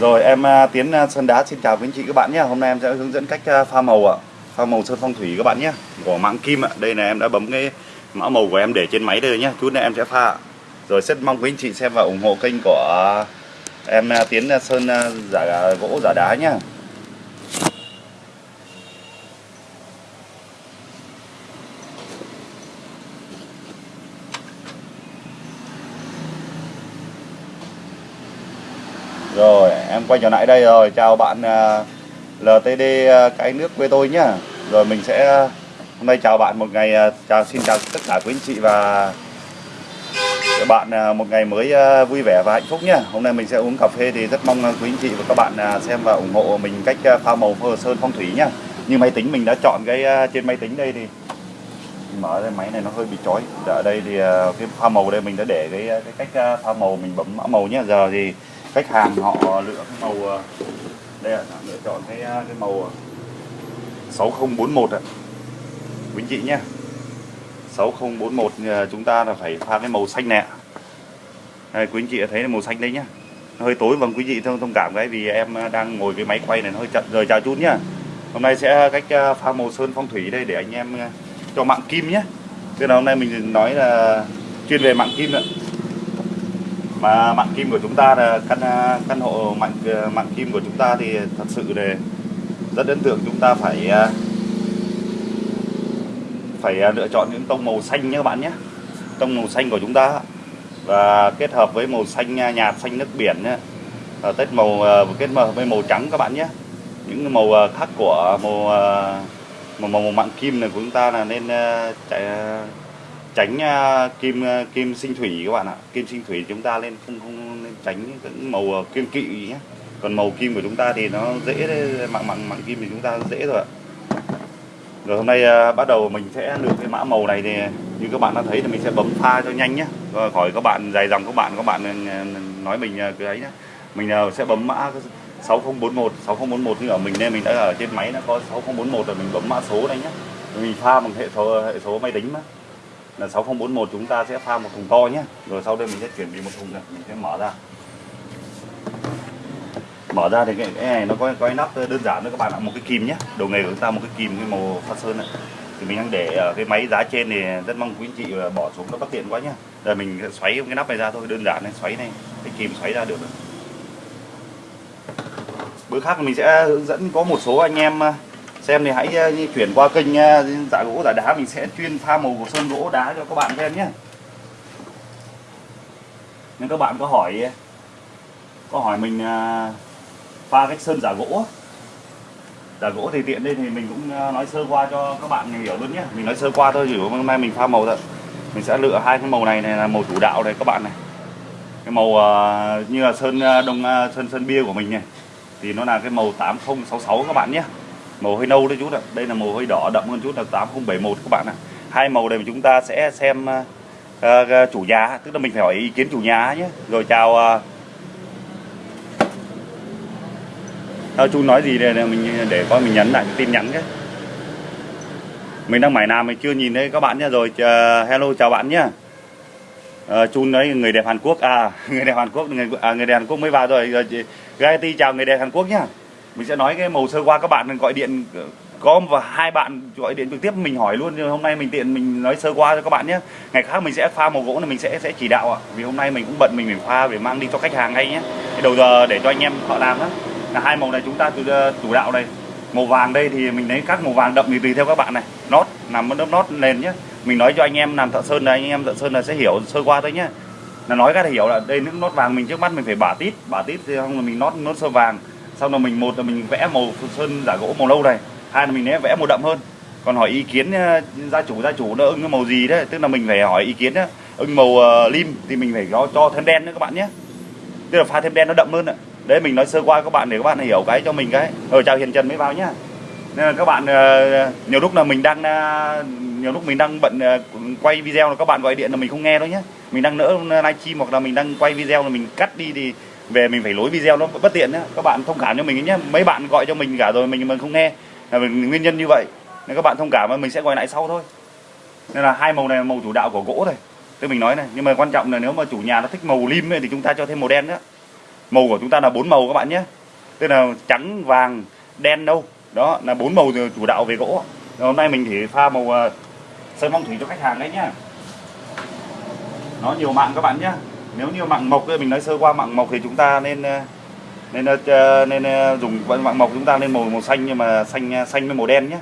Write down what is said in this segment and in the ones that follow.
Rồi, em à, Tiến à, Sơn Đá xin chào quý anh chị các bạn nhé. Hôm nay em sẽ hướng dẫn cách à, pha màu ạ. Pha màu sơn phong thủy các bạn nhé. Của mạng kim ạ. Đây là em đã bấm cái mã màu của em để trên máy đây nhé. Chút nữa em sẽ pha. Rồi, rất mong quý anh chị xem và ủng hộ kênh của em Tiến Sơn giả gỗ, giả đá nhé. Rồi em quay trở lại đây rồi. Chào bạn à, uh, LTD uh, à, cái nước quê tôi nhá. Rồi mình sẽ hôm nay chào bạn một ngày uh, chào Xin chào tất cả quý anh chị và các bạn uh, một ngày mới uh, vui vẻ và hạnh phúc nhá. Hôm nay mình sẽ uống cà phê thì rất mong quý anh chị và các bạn uh, xem và ủng hộ mình cách uh, pha màu phơ sơn phong thủy nhá. Như máy tính mình đã chọn cái uh, trên máy tính đây thì mở cái máy này nó hơi bị chói. Ở đây thì uh, cái pha màu đây mình đã để cái cái cách pha màu mình bấm mã màu nhá. Giờ thì khách hàng họ lựa cái màu ờ, đây là lựa chọn cái ờ, cái màu ờ, 6041 ạ. Quý chị nhé. 6041 chúng ta là phải pha cái màu xanh nè. Đây, quý anh chị thấy màu xanh đấy nhá nó hơi tối vâng quý vị thông thông cảm cái vì em đang ngồi cái máy quay này nó hơi chậm. Rời chào chút nhá hôm nay sẽ cách pha màu sơn phong thủy đây để anh em cho mạng kim nhé. Thế là hôm nay mình nói là chuyên về mạng kim ạ mà mạng kim của chúng ta là căn à, căn hộ mạng à, mạng kim của chúng ta thì thật sự là rất ấn tượng. Chúng ta phải à, phải lựa chọn những tông màu xanh nhé các bạn nhé. Tông màu xanh của chúng ta. Và kết hợp với màu xanh nhạt xanh nước biển nhé. Và tết màu kết hợp với màu trắng các bạn nhé. Những màu khác của màu màu, màu mạng kim này của chúng ta là nên chạy tránh uh, kim uh, kim sinh thủy các bạn ạ. Kim sinh thủy chúng ta lên không không nên tránh những màu uh, kỵ nhé. Còn màu kim của chúng ta thì nó dễ mạng mạng mạng kim thì chúng ta dễ rồi ạ. Rồi hôm nay uh, bắt đầu mình sẽ lựa cái mã màu này thì như các bạn đã thấy thì mình sẽ bấm pha cho nhanh nhé. Rồi khỏi các bạn dài dòng các bạn các bạn nói mình cái ấy nhé. Mình uh, sẽ bấm mã 6041 6041 như ở mình nên mình đã ở trên máy nó có 6041 rồi mình bấm mã số đây nhé. Mình pha bằng hệ số hệ số máy tính mà là 6041 chúng ta sẽ pha một thùng to nhé. Rồi sau đây mình sẽ chuyển bị một thùng này mình sẽ mở ra. Mở ra thì cái, cái này nó có cái nắp đơn giản nữa các bạn ạ một cái kìm nhé. Đồ nghề của chúng ta một cái kìm cái màu pha sơn này. Thì mình đang để ờ, cái máy giá trên thì rất mong quý anh chị ờ, bỏ xuống nó bất tiện quá nhá rồi mình xoáy cái nắp này ra thôi đơn giản này xoáy này cái kìm xoáy ra được rồi. Bữa khác mình sẽ hướng dẫn có một số anh em ờ, xem thì hãy uh, chuyển qua kênh uh, giả gỗ giả đá. Mình sẽ chuyên pha màu của sơn gỗ đá cho các bạn xem nhé. Nếu các bạn có hỏi ờ, có hỏi mình uh, pha cách sơn giả gỗ giả gỗ thì tiện đây thì mình cũng nói sơ qua cho các bạn hiểu luôn nhé. Mình nói sơ qua thôi hiểu hôm nay mình pha màu thôi. Mình sẽ lựa hai cái màu này này là màu chủ đạo này các bạn này. Cái màu uh, như là sơn đông uh, sơn sơn bia của mình này. Thì nó là cái màu 8066 các bạn nhé màu hơi nâu đấy chút ạ. Đây là màu hơi đỏ đậm hơn chút là 8071 các bạn ạ. Hai màu này chúng ta sẽ xem uh, chủ nhà tức là mình phải hỏi ý kiến chủ nhà nhé. Rồi chào uh, à, chú nói gì đây mình để coi mình nhấn lại tin nhắn cái. Mình đang mải nào mình chưa nhìn thấy các bạn nhé. Rồi uh, hello chào bạn nhé. Uh, chun đấy người đẹp Hàn Quốc. À người đẹp Hàn Quốc người à, người đẹp Hàn Quốc mới vào rồi, rồi Gaiety chào người đẹp Hàn Quốc nhá mình sẽ nói cái màu sơ qua, các bạn gọi điện, có và hai bạn gọi điện trực tiếp mình hỏi luôn, nhưng hôm nay mình tiện mình nói sơ qua cho các bạn nhé. Ngày khác mình sẽ pha màu gỗ là mình sẽ sẽ chỉ đạo ạ. Vì hôm nay mình cũng bận, mình phải pha để mang đi cho khách hàng ngay nhé. Cái đầu giờ để cho anh em họ làm đó là hai màu này chúng ta ờ, chủ đạo đây. Màu vàng đây thì mình lấy các màu vàng đậm thì tùy theo các bạn này. Nót nằm lớp nót nền nhé. Mình nói cho anh em làm thợ sơn là anh em thợ sơn là sẽ hiểu sơ qua thôi nhé. Là nói các thể hiểu là đây, nước nót vàng mình trước mắt mình phải bả tít bả tít thì không là mình nót nót sơ vàng xong rồi mình một là mình vẽ màu sơn giả gỗ màu lâu này hai là mình sẽ vẽ màu đậm hơn. Còn hỏi ý kiến ờ, gia chủ gia chủ nó ưng cái màu gì đấy tức là mình phải hỏi ý kiến đó. ưng màu uh, lim thì mình phải cho, cho thêm đen nữa các bạn nhé. Tức là pha thêm đen nó đậm hơn ạ. Đấy mình nói sơ qua các bạn để các bạn hiểu cái cho mình cái. Ở chào hiền trần mới vào nhá. Nên là các bạn uh, nhiều lúc là mình đang uh, nhiều lúc mình đang bận uh, quay video là các bạn gọi điện là mình không nghe đâu nhé mình đang nỡ livestream hoặc là mình đang quay video là mình cắt đi thì về mình phải lối video nó bất tiện nhá. Các bạn thông cảm cho mình nhé mấy bạn gọi cho mình cả rồi mình mà không nghe. Là nguyên nhân như vậy. Nên các bạn thông cảm mà mình sẽ gọi lại sau thôi. Nên là hai màu này là màu chủ đạo của gỗ này. Tôi mình nói này. Nhưng mà quan trọng là nếu mà chủ nhà nó thích màu lim ấy, thì chúng ta cho thêm màu đen nữa. Màu của chúng ta là bốn màu các bạn nhé. Tức là trắng vàng đen đâu. Đó là bốn màu chủ đạo về gỗ. Rồi hôm nay mình chỉ pha màu à, sơn phong thủy cho khách hàng đấy nhá. Nó nhiều mạng các bạn nhé nếu như mạng mộc mình nói sơ qua mạng mộc thì chúng ta nên ờ, nên ờ, nên, nên dùng mạng mộc chúng ta nên màu màu xanh nhưng mà xanh xanh với màu đen nhé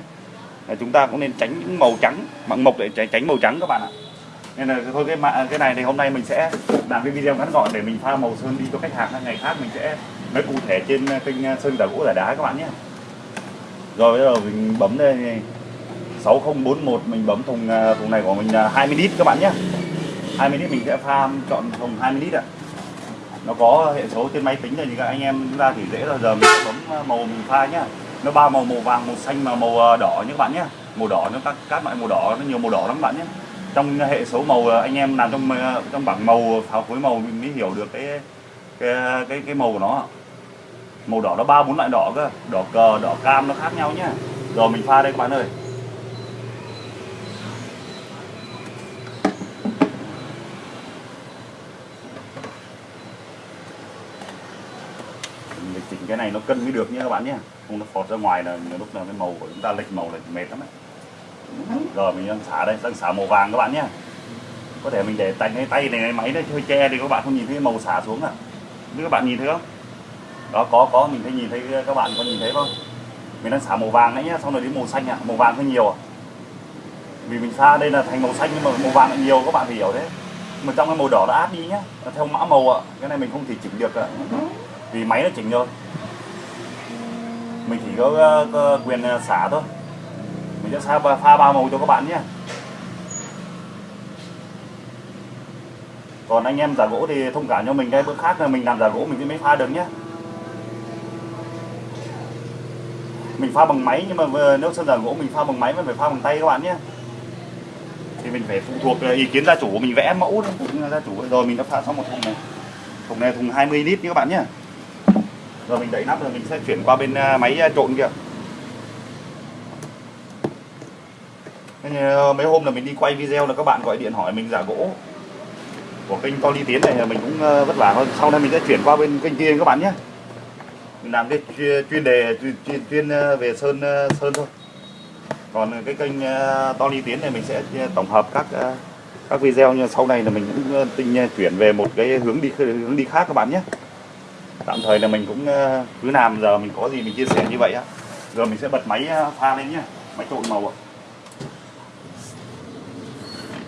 chúng ta cũng nên tránh những màu trắng mạng mộc để tránh màu trắng các bạn ạ. Nên là thôi cái mạng cái này thì hôm nay mình sẽ làm cái video ngắn gọn để mình pha màu sơn đi cho khách hàng ngày khác mình sẽ nói cụ thể trên kênh sơn giả gỗ giả đá các bạn nhé. Rồi bây giờ mình bấm đây 6041 mình bấm thùng thùng này của mình 20 lít các bạn nhé. 20 lít mình sẽ pha chọn thùng 20 lít ạ. Nó có hệ số trên máy tính rồi thì các anh em ra thì dễ là giờ mình sẽ bấm à, màu mình pha nhá. Nó ba màu màu vàng màu xanh và màu à, đỏ nhé các bạn nhé màu đỏ nó các các loại màu đỏ nó nhiều màu đỏ lắm các bạn nhé trong hệ số màu à, anh em làm trong trong bảng màu pháo phối màu mình mới hiểu được cái cái cái, cái màu của nó màu đỏ nó ba bốn loại đỏ cơ. Đỏ cờ đỏ cam nó khác nhau nhá. Rồi mình pha đây các bạn ơi mình chỉnh cái này nó cân mới được nhé các bạn nhé không nó phọt ra ngoài là nhiều lúc là cái màu của chúng ta lệch màu là mệt lắm đấy rồi mình đang xả đây, đang xả màu vàng các bạn nhé có thể mình để tay, cái tay này máy nó hơi che thì các bạn, không nhìn thấy màu xả xuống à nếu các bạn nhìn thấy không đó, có có, mình thấy, nhìn thấy các bạn có nhìn thấy không mình đang xả màu vàng đấy nhá, xong rồi đến màu xanh ạ à. màu vàng hơi nhiều à. vì mình xa đây là thành màu xanh nhưng mà màu vàng lại nhiều, các bạn phải hiểu thế mà trong cái màu đỏ đã át đi nhá theo mã màu ạ à. cái này mình không thể chỉnh được ạ vì máy nó chỉnh rồi mình chỉ có, ờ, có quyền ờ, xả thôi. Mình sẽ pha, pha ba màu cho các bạn nhé. Còn anh em giả gỗ thì thông cảm cho mình cái bữa khác là mình làm giả gỗ mình mới pha được nhé. Mình pha bằng máy nhưng mà nếu sơn giả gỗ mình pha bằng máy vẫn phải pha bằng tay các bạn nhé. Thì mình phải phụ thuộc ờ, ý kiến gia chủ mình vẽ mẫu phụ gia chủ. Rồi mình đã pha xong một thùng này. Thùng này thùng 20 lít nhé các bạn nhé rồi mình đẩy nắp rồi mình sẽ chuyển qua bên à, máy à, trộn kìa mấy hôm là mình đi quay video là các bạn gọi điện hỏi mình giả gỗ của kênh to ly tiến này à, mình cũng vất vả hơn. Sau này mình sẽ chuyển qua bên kênh kia các bạn nhé. Mình làm cái chuyên đề chuyên, chuyên về sơn sơn thôi. Còn cái kênh to ly tiến này mình sẽ tổng hợp các các video như sau này là mình cũng tinh chuyển về một cái hướng đi hướng đi khác các bạn nhé tạm thời là mình cũng ờ, cứ làm giờ mình có gì mình chia sẻ như vậy á. Giờ mình sẽ bật máy ờ, pha lên nhá, máy trộn màu ạ.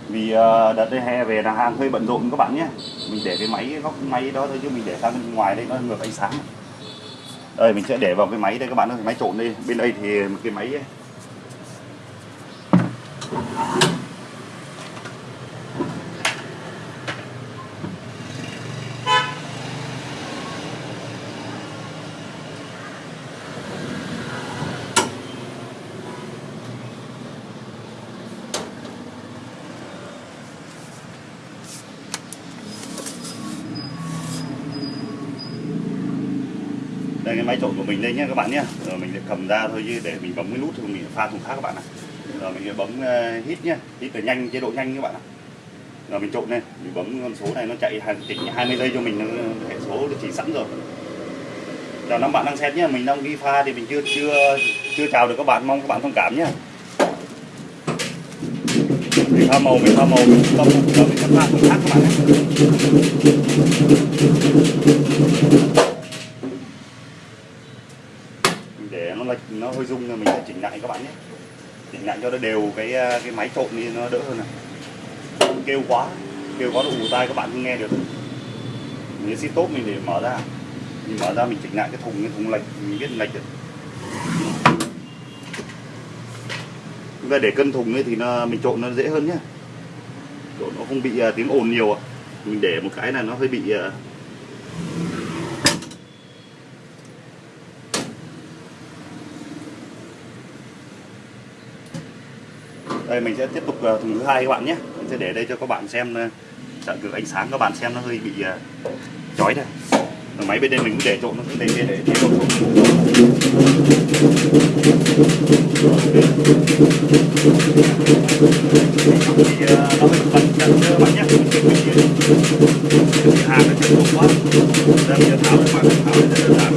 Vì ờ, đợt đây hè về là hàng hơi bận rộn các bạn nhé. Mình để cái máy góc máy đó thôi chứ mình để sang bên ngoài đây nó ngược ánh sáng. Đây mình sẽ để vào cái máy đây các bạn ơi máy trộn đây. Bên đây thì cái máy đây, cái máy trộn của mình đây nhé, các bạn nhé. Rồi mình sẽ cầm ra thôi chứ để mình bấm cái nút thì mình pha thùng khác các bạn ạ. Rồi mình sẽ bấm ờ, hít nhé. Hít là nhanh, chế độ nhanh các bạn ạ. Rồi mình trộn lên. Mình bấm con số này nó chạy chỉnh 20 giây cho mình, nó hệ số được chỉ sẵn rồi. Chào năm bạn đang xem nhé. Mình đang ghi pha thì mình chưa chưa chưa chào được các bạn. Mong các bạn thông cảm nhé. Mình pha màu, mình pha màu, mình pha màu, mình pha thùng khác các bạn nhé để nó hơi rung mình sẽ chỉnh lại các bạn nhé. Chỉnh lại cho nó đều cái ờ, cái máy trộn đi nó đỡ hơn này. Kêu quá kêu quá đủ ù tai các bạn không nghe được. Mình sẽ tốt mình để mở ra. Mình mở ra mình chỉnh lại cái thùng cái thùng lệch mình biết lệch được. Và để cân thùng ấy thì nó mình trộn nó dễ hơn nhé. Trộn nó không bị uh, tiếng ồn nhiều mình để một cái là nó hơi bị uh, đây, mình sẽ tiếp tục ờ, thùng thứ hai các bạn nhé. Mình sẽ để đây cho các bạn xem ờ, trợ cực ánh sáng các bạn xem nó hơi bị ờ, chói đây. Ở máy bên đây mình cũng để trộn, nó để để để để chế độ trộn thì nó hơi bật chân các bạn nhé mình hàng nó chưa quá Đây bây tháo các bạn tháo rất đơn giản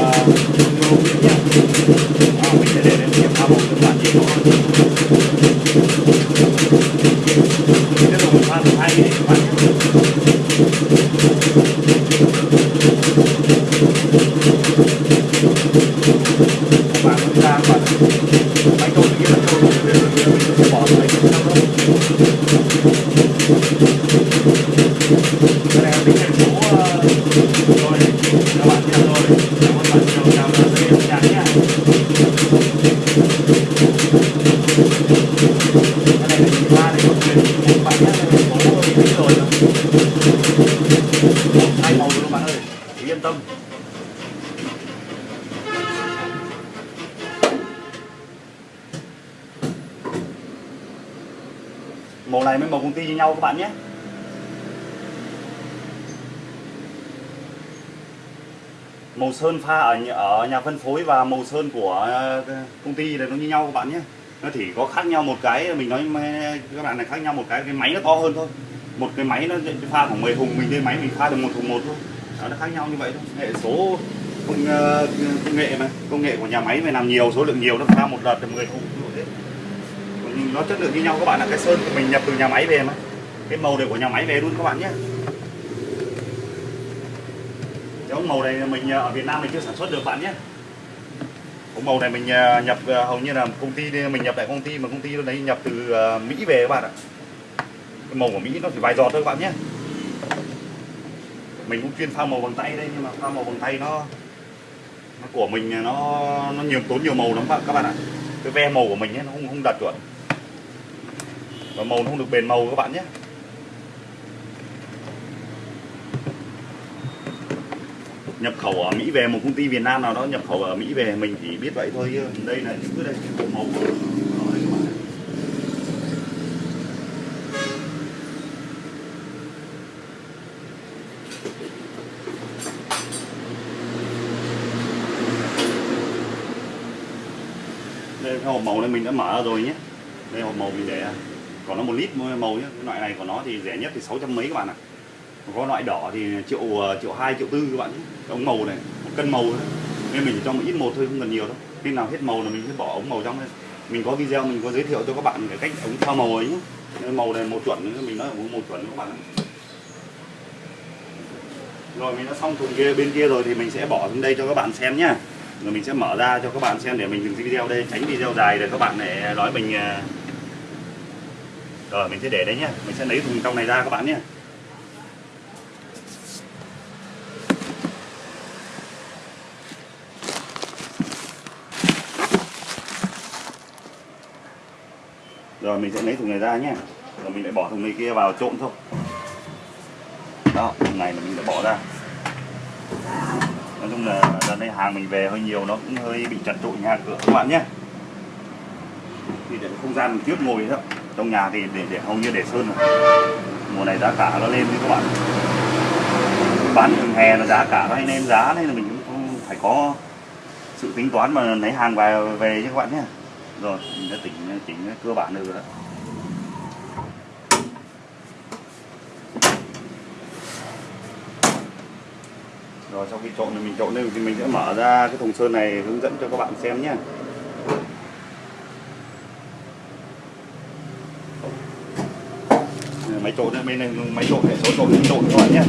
Yeah. Nhau các bạn nhé. Màu sơn pha ở nhà, ở nhà phân phối và màu sơn của ờ, công ty là nó như nhau các bạn nhé. Nó chỉ có khác nhau một cái mình nói các bạn này khác nhau một cái cái máy nó to hơn thôi. Một cái máy nó pha khoảng 10 thùng mình lên máy mình pha được một thùng một thôi. Đó, nó khác nhau như vậy thôi. Hệ số công, ờ, công nghệ mà công nghệ của nhà máy phải làm nhiều số lượng nhiều nó pha một đợt được 10 thùng. Như thế nó chất lượng như nhau các bạn là cái sơn của mình nhập từ nhà máy về mà cái màu này của nhà máy về luôn các bạn nhé. Cái ống màu này mình à, ở Việt Nam mình chưa sản xuất được bạn nhé. Ống màu này mình à, nhập à, hầu như là công ty mình nhập tại công ty mà công ty đấy nhập từ Mỹ về các bạn ạ. Cái màu của Mỹ nó chỉ vài giọt thôi các bạn nhé. Mình cũng chuyên pha màu bằng tay đây nhưng mà pha màu bằng tay nó, nó của mình nó nó nhiều tốn nhiều màu lắm bạn các bạn ạ. Cái ve màu của mình ấy, nó không không đạt chuẩn. Và màu nó không được bền màu các bạn nhé. Nhập khẩu ở Mỹ về, một công ty Việt Nam nào đó nhập khẩu ở Mỹ về, mình chỉ biết vậy thôi đây là những cái đây cái bộ màu đây các bạn đây cái hộp màu này mình đã mở rồi nhé. Đây, hộp màu mình để, còn nó một lít màu nhé. Cái loại này của nó thì rẻ nhất thì 600 mấy các bạn ạ có loại đỏ thì triệu ờ, triệu hai, triệu tư các bạn ống màu này, một cân màu thôi. Nên mình chỉ cho một ít một thôi, không cần nhiều đâu. Khi nào hết màu là mình sẽ bỏ ống màu trong đây. Mình có video mình có giới thiệu cho các bạn cái cách ống thao màu ấy nhé. Màu này màu chuẩn mình nói là màu chuẩn các bạn rồi, mình đã xong thùng kia, bên kia rồi thì mình sẽ bỏ xuống đây cho các bạn xem nhá. Rồi mình sẽ mở ra cho các bạn xem để mình dừng video đây, tránh video dài để các bạn lại nói mình ờ. rồi, mình sẽ để đấy nhá. Mình sẽ lấy thùng trong này ra các bạn nhé rồi mình sẽ lấy thùng này ra nhé. Rồi mình lại bỏ thùng này kia vào trộn thôi. Đó thùng này là mình đã bỏ ra. Nói chung là lần này hàng mình về hơi nhiều nó cũng hơi bị chật trội nhà cửa các bạn nhé. Thì để không gian mình trước ngồi thôi. Trong nhà thì để, để hầu như để sơn rồi. Mùa này giá cả nó lên với các bạn. Bán thường hè là giá cả nó hay lên giá nên là mình cũng phải có sự tính toán mà lấy hàng về về cho các bạn nhé rồi, mình đã tỉnh chỉnh cơ bản được rồi đó. Rồi, sau khi trộn thì mình trộn lên thì mình sẽ mở ra cái thùng sơn này hướng dẫn cho các bạn xem nhé. Máy trộn bên này, máy trộn hệ số trộn trộn các bạn nhé.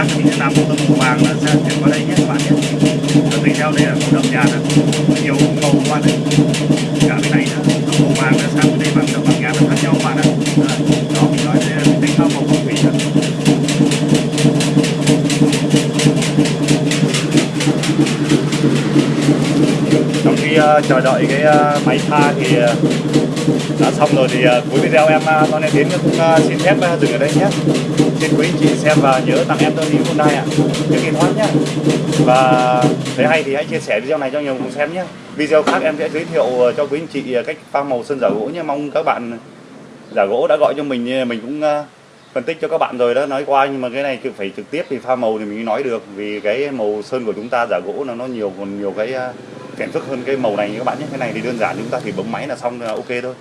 Khác thì mình sẽ làm một tấm vàng là sẽ chuyển qua đây nhé các bạn nhé. Và tùy theo đây là màu đậm nhà này nhiều màu qua đây cả bên này nữa tông màu vàng là sang bên đây bằng đậm vàng nhạt nó khác nhau các bạn ạ. Đó mình nói đây là mình tính theo màu phong thủy rồi trong khi uh, chờ đợi cái uh, máy pha thì uh, đã xong rồi thì uh, cuối video em uh, Don Tiến cũng uh, xin phép uh, dừng ở đây nhé xin quý anh chị xem và nhớ tặng em tôi đi Hyundai ạ. Trước khi thoát nhé và thấy hay thì hãy chia sẻ video này cho nhiều người xem nhé video khác em sẽ giới thiệu ờ, cho quý anh chị ờ, cách pha màu sơn giả gỗ nhé mong các bạn giả gỗ đã gọi cho mình mình cũng ờ, phân tích cho các bạn rồi đó nói qua. Nhưng mà cái này phải trực tiếp thì pha màu thì mình mới nói được. Vì cái màu sơn của chúng ta giả gỗ nó nó nhiều còn nhiều cái ờ, phiền phức hơn cái màu này các bạn nhé cái này thì đơn giản chúng ta thì bấm máy là xong là ok thôi.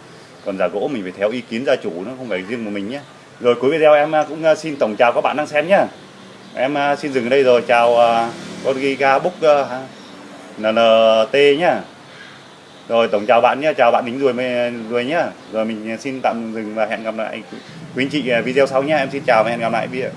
Còn giả gỗ mình phải theo ý kiến gia chủ nó không phải riêng của mình nhé rồi cuối video em à, cũng à, xin tổng chào các bạn đang xem nhé em à, xin dừng ở đây rồi. Chào con Giga Book NNT nhá. Rồi tổng chào bạn nhé chào bạn đính rồi rồi nhé nhá. Rồi mình xin tạm dừng và hẹn gặp lại quý anh chị video sau nhé em xin chào và hẹn gặp lại. Video